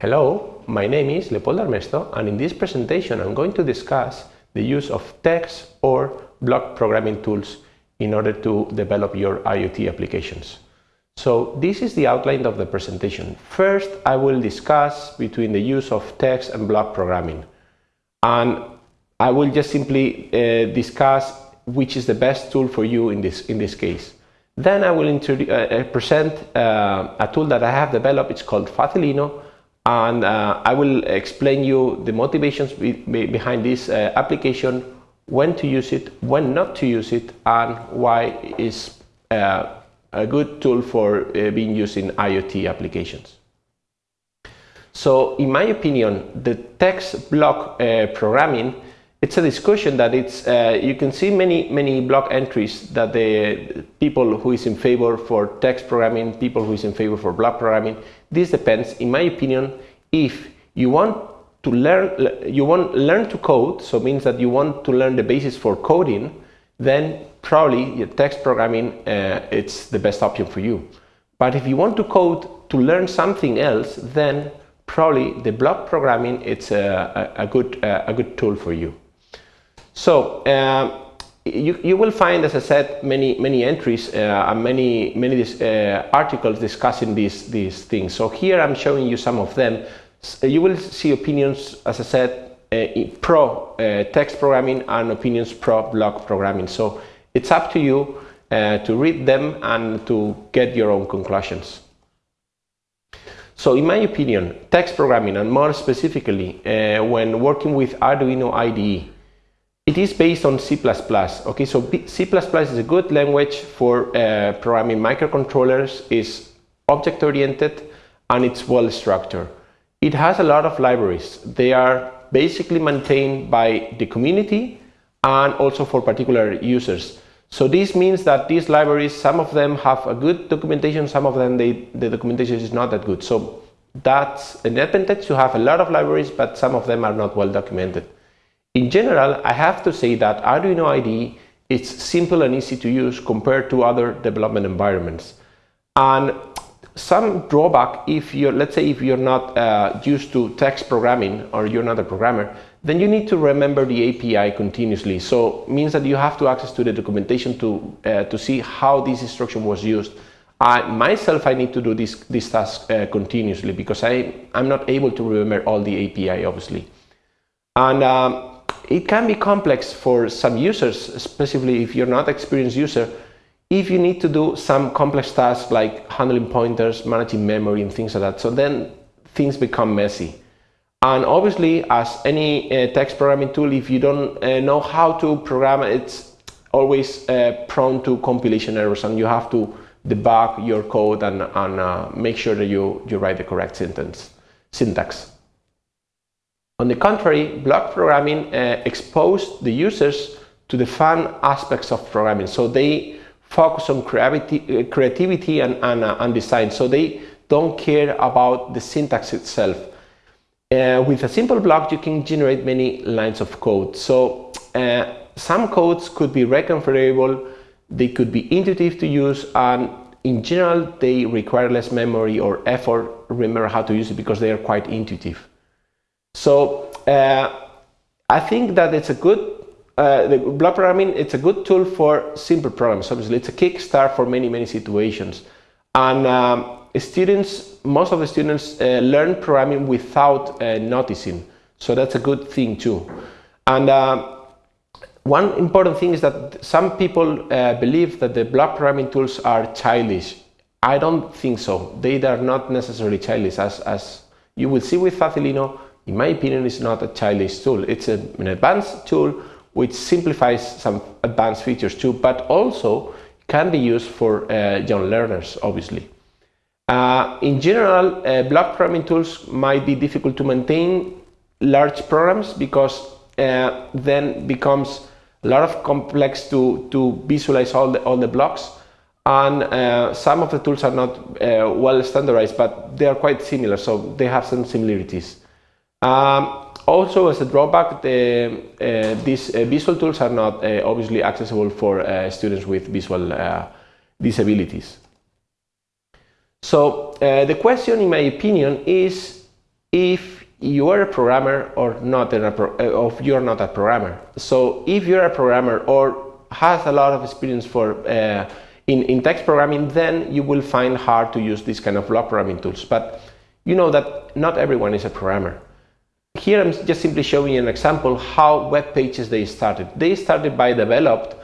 Hello, my name is Leopoldo Armesto and in this presentation I'm going to discuss the use of text or block programming tools in order to develop your IoT applications. So this is the outline of the presentation. First, I will discuss between the use of text and block programming. And I will just simply uh, discuss which is the best tool for you in this, in this case. Then I will uh, uh, present uh, a tool that I have developed. It's called Facilino and uh, I will explain you the motivations be be behind this uh, application, when to use it, when not to use it, and why it's uh, a good tool for uh, being used in IoT applications. So, in my opinion, the text block uh, programming it's a discussion that it's uh, you can see many many blog entries that the people who is in favor for text programming people who is in favor for block programming. This depends in my opinion if you want to learn you want learn to code so means that you want to learn the basis for coding then probably your text programming uh, it's the best option for you. But if you want to code to learn something else then probably the block programming it's a, a, a good uh, a good tool for you so uh, you, you will find, as I said, many many entries uh, and many many uh, articles discussing these these things. So here I'm showing you some of them. So you will see opinions, as I said, uh, pro uh, text programming and opinions pro block programming. So it's up to you uh, to read them and to get your own conclusions. So in my opinion, text programming and more specifically when working with Arduino IDE it is based on C++. Okay, so C++ is a good language for uh, programming microcontrollers. is object-oriented and it's well structured. It has a lot of libraries. They are basically maintained by the community and also for particular users. So this means that these libraries, some of them have a good documentation, some of them they, the documentation is not that good. So that's an advantage to have a lot of libraries, but some of them are not well documented. In general, I have to say that Arduino IDE is simple and easy to use compared to other development environments. And some drawback if you're, let's say if you're not uh, used to text programming or you're not a programmer, then you need to remember the API continuously. So means that you have to access to the documentation to, uh, to see how this instruction was used. I, myself, I need to do this, this task uh, continuously because I, I'm not able to remember all the API, obviously. And um, it can be complex for some users, especially if you're not experienced user, if you need to do some complex tasks like handling pointers, managing memory and things like that. So then things become messy. And obviously, as any uh, text programming tool, if you don't uh, know how to program, it's always uh, prone to compilation errors and you have to debug your code and, and uh, make sure that you, you write the correct sentence, syntax. On the contrary, block programming uh, exposed the users to the fun aspects of programming. So they focus on creativity, uh, creativity and, and, uh, and, design. So they don't care about the syntax itself. Uh, with a simple block, you can generate many lines of code. So uh, some codes could be reconfigurable, they could be intuitive to use, and in general, they require less memory or effort. Remember how to use it because they are quite intuitive. So uh, I think that it's a good, uh, the block programming, it's a good tool for simple programs. Obviously, it's a kickstart for many, many situations. And um, students, most of the students uh, learn programming without uh, noticing. So that's a good thing too. And uh, one important thing is that some people uh, believe that the block programming tools are childish. I don't think so. They are not necessarily childish. As, as you will see with Facilino, in my opinion, is not a childish tool. It's a, an advanced tool which simplifies some advanced features too, but also can be used for uh, young learners, obviously. Uh, in general, uh, block programming tools might be difficult to maintain large programs because uh, then becomes a lot of complex to, to visualize all the, all the blocks and uh, some of the tools are not uh, well standardized but they are quite similar so they have some similarities um, also, as a drawback, the, uh, these uh, visual tools are not uh, obviously accessible for uh, students with visual uh, disabilities. So, uh, the question, in my opinion, is if you are a programmer or not a if you're not a programmer. So if you're a programmer or has a lot of experience for in, in text programming, then you will find hard to use this kind of block programming tools. But you know that not everyone is a programmer. Here I'm just simply showing you an example how web pages they started. They started by developed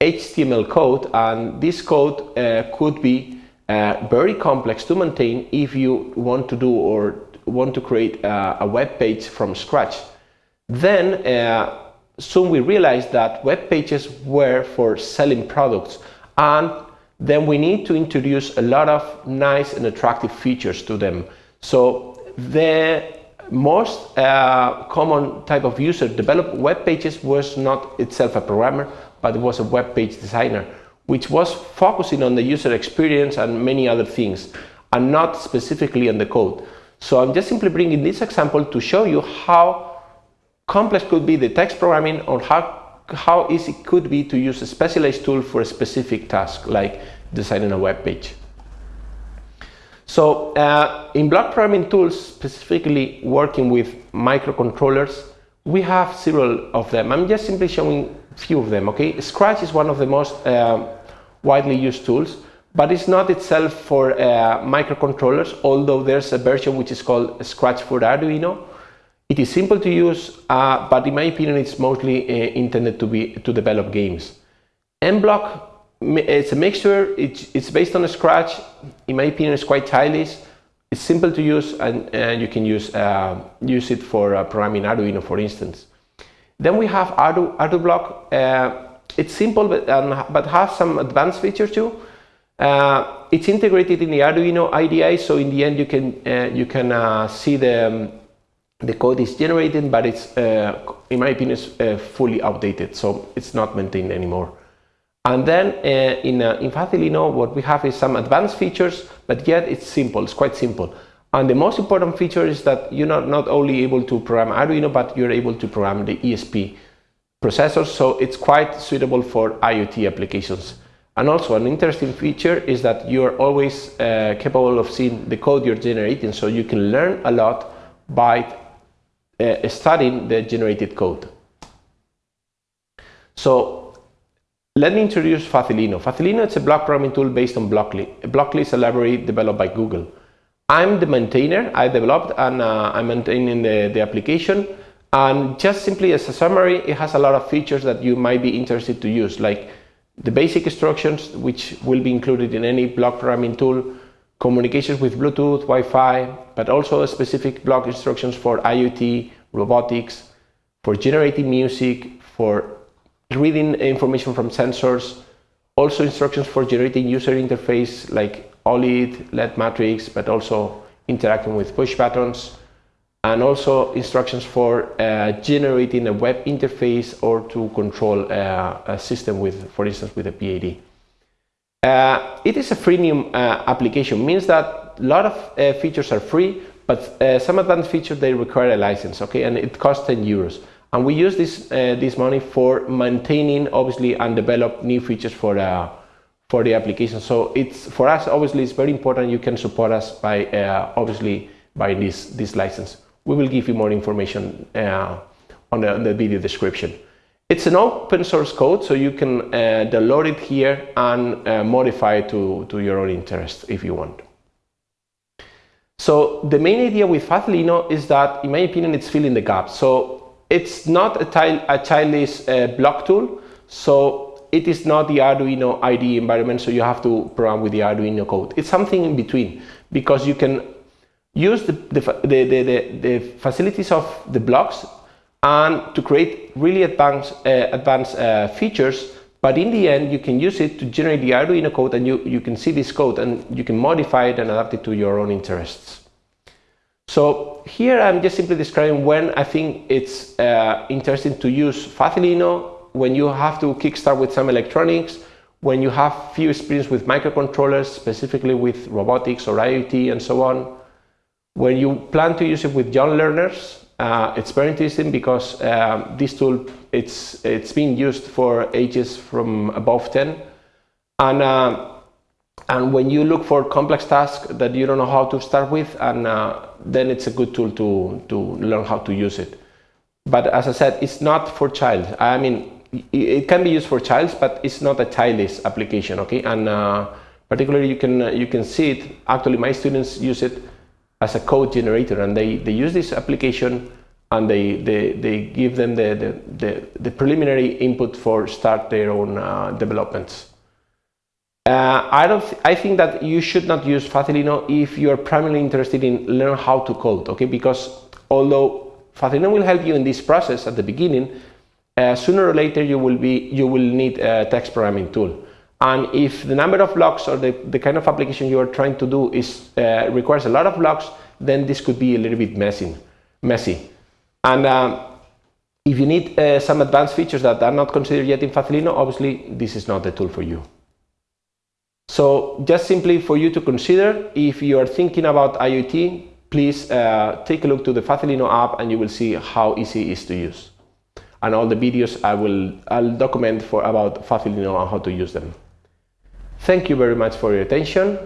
HTML code and this code uh, could be uh, very complex to maintain if you want to do or want to create uh, a web page from scratch. Then uh, soon we realized that web pages were for selling products and then we need to introduce a lot of nice and attractive features to them. So the most uh, common type of user developed web pages was not itself a programmer, but it was a web page designer, which was focusing on the user experience and many other things, and not specifically on the code. So I'm just simply bringing this example to show you how complex could be the text programming or how, how easy it could be to use a specialized tool for a specific task, like designing a web page. So uh, in block programming tools, specifically working with microcontrollers, we have several of them. I'm just simply showing a few of them, okay? Scratch is one of the most uh, widely used tools, but it's not itself for uh, microcontrollers, although there's a version which is called Scratch for Arduino. It is simple to use, uh, but in my opinion, it's mostly uh, intended to be to develop games. MBlock it's a mixture, it's, it's based on Scratch, in my opinion it's quite childish, it's simple to use and, and you can use, uh, use it for uh, programming Arduino for instance. Then we have Ardu, ArduBlock, uh, it's simple but, um, but has some advanced features too. Uh, it's integrated in the Arduino IDE so in the end you can, uh, you can uh, see the, um, the code is generated but it's, in my opinion, it's fully outdated so it's not maintained anymore. And then uh, in, uh, in Facilino, what we have is some advanced features, but yet it's simple, it's quite simple. And the most important feature is that you're not, not only able to program Arduino, but you're able to program the ESP processors, so it's quite suitable for IoT applications. And also an interesting feature is that you're always uh, capable of seeing the code you're generating, so you can learn a lot by uh, studying the generated code. So let me introduce Facilino. Facilino is a block programming tool based on Blockly. Blockly is a library developed by Google. I'm the maintainer, I developed and uh, I'm maintaining the, the application. And just simply as a summary, it has a lot of features that you might be interested to use, like the basic instructions, which will be included in any block programming tool, communications with Bluetooth, Wi-Fi, but also specific block instructions for IoT, robotics, for generating music, for reading information from sensors, also instructions for generating user interface like OLED, LED matrix, but also interacting with push buttons, and also instructions for uh, generating a web interface or to control uh, a system with, for instance, with a PID. Uh, it is a freemium uh, application, means that a lot of uh, features are free, but uh, some advanced features they require a license, okay, and it costs 10 euros and we use this uh, this money for maintaining obviously and develop new features for uh, for the application. So it's for us obviously it's very important you can support us by uh, obviously by this this license. We will give you more information uh, on the, on, the, video description. It's an open source code so you can uh, download it here and uh, modify it to to your own interest if you want. So the main idea with Facilino is that in my opinion it's filling the gap. So it's not a, a childish uh, block tool, so it is not the Arduino IDE environment, so you have to program with the Arduino code. It's something in between, because you can use the, the, the, the, the facilities of the blocks and to create really advanced, uh, advanced uh, features but in the end you can use it to generate the Arduino code and you, you can see this code and you can modify it and adapt it to your own interests. So here I'm just simply describing when I think it's uh, interesting to use Facilino, when you have to kickstart with some electronics, when you have few experience with microcontrollers, specifically with robotics or IoT and so on. When you plan to use it with young learners, uh, it's very interesting because uh, this tool, it's, it's being used for ages from above 10. And uh, and when you look for complex tasks that you don't know how to start with, and uh, then it's a good tool to, to learn how to use it. But as I said, it's not for child. I mean, it can be used for child, but it's not a childish application, okay? And uh, particularly you can, you can see it, actually my students use it as a code generator and they, they use this application and they, they, they give them the, the, the, the preliminary input for start their own uh, developments. Uh, I don't. Th I think that you should not use Facilino if you are primarily interested in learn how to code. Okay, because although Facilino will help you in this process at the beginning, uh, sooner or later you will be you will need a text programming tool. And if the number of blocks or the, the kind of application you are trying to do is uh, requires a lot of blocks, then this could be a little bit messy. messy. And um, if you need uh, some advanced features that are not considered yet in Facilino, obviously this is not the tool for you. So just simply for you to consider, if you are thinking about IoT, please uh, take a look to the Facilino app and you will see how easy it is to use. And all the videos I will I'll document for about Facilino and how to use them. Thank you very much for your attention.